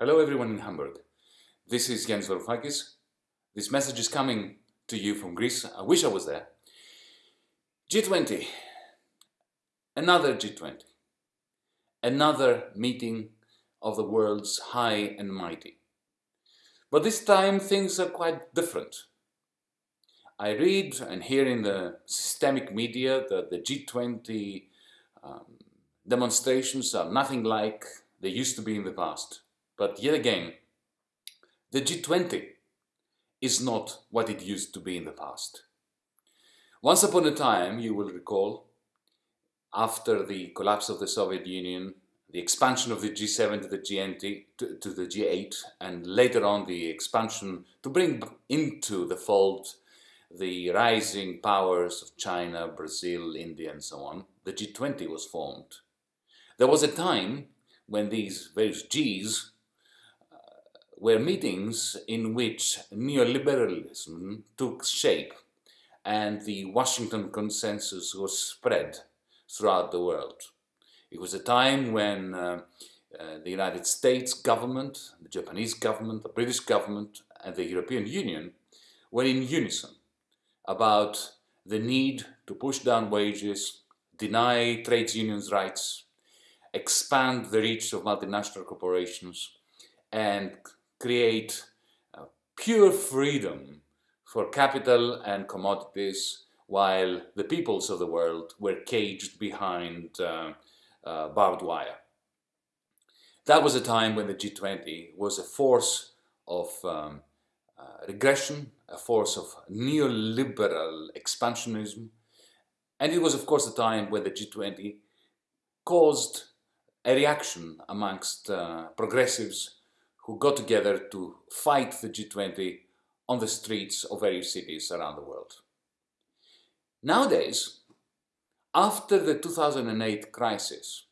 Hello everyone in Hamburg. This is Yanis Varoufakis. This message is coming to you from Greece. I wish I was there. G20. Another G20. Another meeting of the world's high and mighty. But this time things are quite different. I read and hear in the systemic media that the G20 um, demonstrations are nothing like they used to be in the past. But yet again, the G20 is not what it used to be in the past. Once upon a time, you will recall, after the collapse of the Soviet Union, the expansion of the G7 to the G8, to, to the G8, and later on the expansion to bring into the fold the rising powers of China, Brazil, India, and so on, the G20 was formed. There was a time when these various Gs were meetings in which neoliberalism took shape and the Washington consensus was spread throughout the world. It was a time when uh, uh, the United States government, the Japanese government, the British government, and the European Union were in unison about the need to push down wages, deny trade unions rights, expand the reach of multinational corporations and create pure freedom for capital and commodities while the peoples of the world were caged behind uh, uh, barbed wire. That was a time when the G20 was a force of um, uh, regression, a force of neoliberal expansionism, and it was of course a time when the G20 caused a reaction amongst uh, progressives who got together to fight the G20 on the streets of various cities around the world. Nowadays, after the 2008 crisis,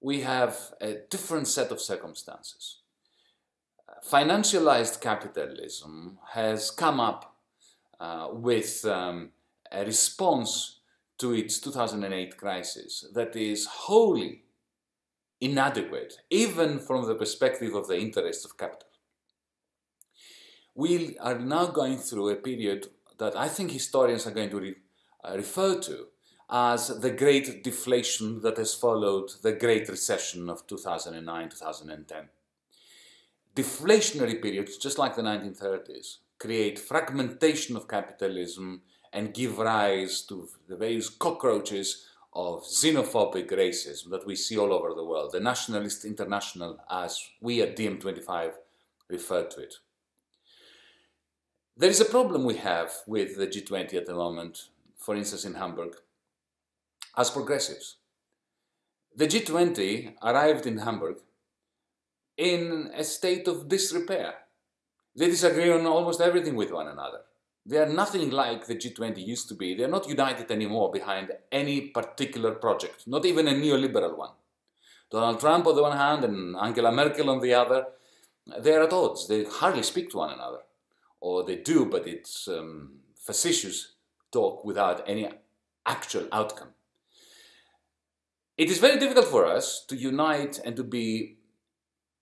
we have a different set of circumstances. Financialized capitalism has come up uh, with um, a response to its 2008 crisis that is wholly inadequate, even from the perspective of the interests of capital. We are now going through a period that I think historians are going to re uh, refer to as the great deflation that has followed the great recession of 2009-2010. Deflationary periods, just like the 1930s, create fragmentation of capitalism and give rise to the various cockroaches of xenophobic racism that we see all over the world, the nationalist international as we at DiEM25 refer to it. There is a problem we have with the G20 at the moment, for instance in Hamburg, as progressives. The G20 arrived in Hamburg in a state of disrepair. They disagree on almost everything with one another. They are nothing like the G20 used to be. They are not united anymore behind any particular project, not even a neoliberal one. Donald Trump on the one hand and Angela Merkel on the other, they are at odds. They hardly speak to one another. Or they do, but it's um, facetious talk without any actual outcome. It is very difficult for us to unite and to be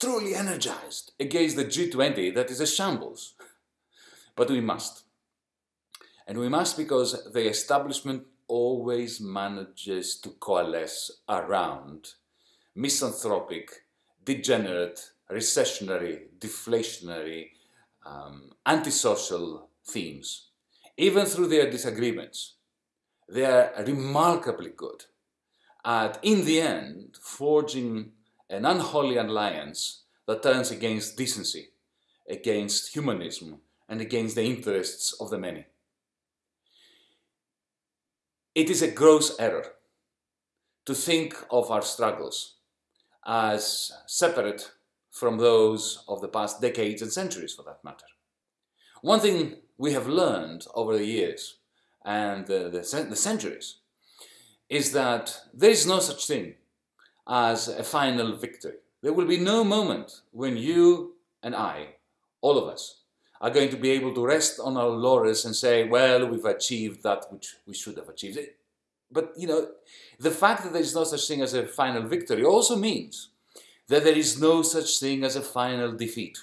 truly energized against the G20 that is a shambles. But we must. And we must because the establishment always manages to coalesce around misanthropic, degenerate, recessionary, deflationary, um, antisocial themes. Even through their disagreements, they are remarkably good at, in the end, forging an unholy alliance that turns against decency, against humanism, and against the interests of the many. It is a gross error to think of our struggles as separate from those of the past decades and centuries for that matter. One thing we have learned over the years and the, the, the centuries is that there is no such thing as a final victory. There will be no moment when you and I, all of us, are going to be able to rest on our laurels and say, well, we've achieved that which we should have achieved. But, you know, the fact that there is no such thing as a final victory also means that there is no such thing as a final defeat.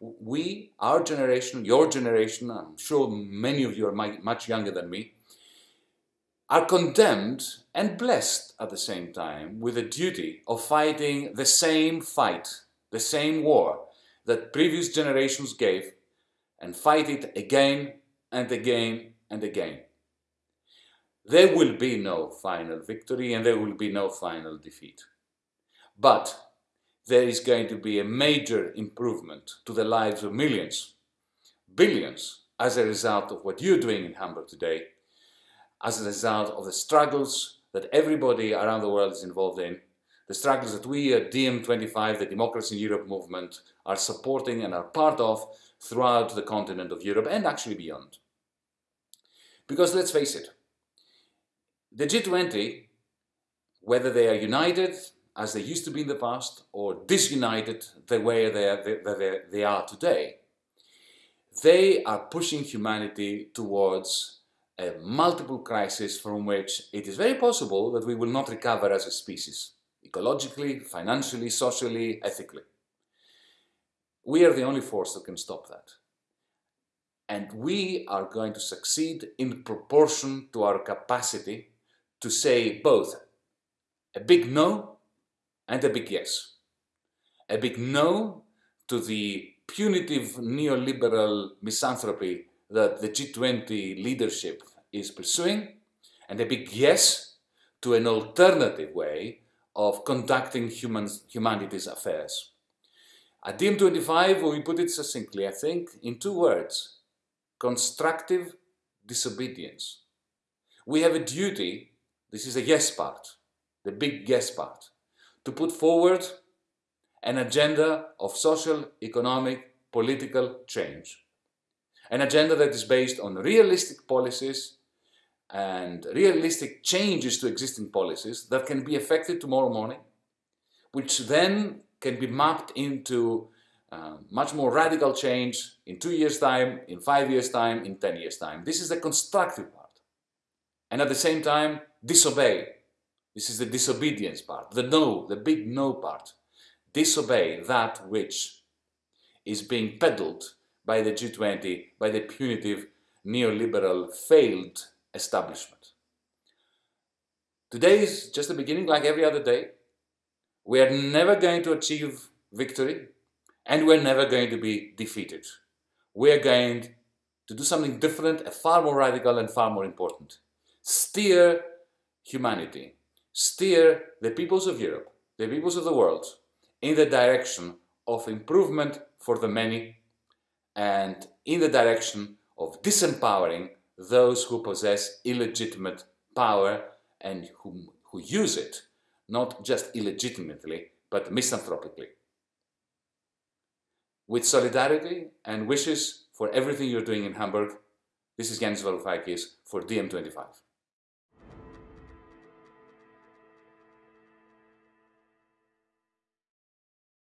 We, our generation, your generation, I'm sure many of you are much younger than me, are condemned and blessed at the same time with the duty of fighting the same fight, the same war that previous generations gave, and fight it again and again and again. There will be no final victory and there will be no final defeat. But there is going to be a major improvement to the lives of millions, billions, as a result of what you're doing in Hamburg today as a result of the struggles that everybody around the world is involved in, the struggles that we at DiEM25, the Democracy in Europe movement, are supporting and are part of throughout the continent of Europe and actually beyond. Because let's face it, the G20, whether they are united as they used to be in the past or disunited the way they are, they, they are today, they are pushing humanity towards a multiple crisis from which it is very possible that we will not recover as a species, ecologically, financially, socially, ethically. We are the only force that can stop that. And we are going to succeed in proportion to our capacity to say both a big no and a big yes. A big no to the punitive neoliberal misanthropy that the G20 leadership is pursuing, and a big yes to an alternative way of conducting humans, humanity's affairs. At DiEM25, we put it succinctly, I think, in two words constructive disobedience. We have a duty, this is a yes part, the big yes part, to put forward an agenda of social, economic, political change. An agenda that is based on realistic policies and realistic changes to existing policies that can be effected tomorrow morning, which then can be mapped into uh, much more radical change in two years' time, in five years' time, in ten years' time. This is the constructive part. And at the same time, disobey. This is the disobedience part, the no, the big no part. Disobey that which is being peddled by the G20, by the punitive neoliberal failed establishment. Today is just the beginning, like every other day. We are never going to achieve victory, and we're never going to be defeated. We are going to do something different, far more radical and far more important. Steer humanity, steer the peoples of Europe, the peoples of the world, in the direction of improvement for the many and in the direction of disempowering those who possess illegitimate power and who, who use it, not just illegitimately, but misanthropically. With solidarity and wishes for everything you're doing in Hamburg, this is Yanis Varoufakis for DiEM25.